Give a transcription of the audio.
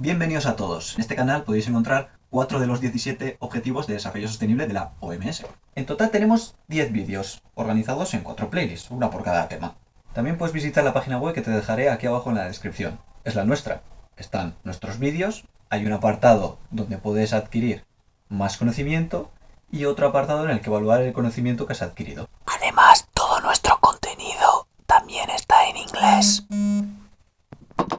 Bienvenidos a todos. En este canal podéis encontrar 4 de los 17 objetivos de desarrollo sostenible de la OMS. En total tenemos 10 vídeos, organizados en 4 playlists, una por cada tema. También puedes visitar la página web que te dejaré aquí abajo en la descripción. Es la nuestra. Están nuestros vídeos, hay un apartado donde puedes adquirir más conocimiento y otro apartado en el que evaluar el conocimiento que has adquirido. Además, todo nuestro contenido también está en inglés.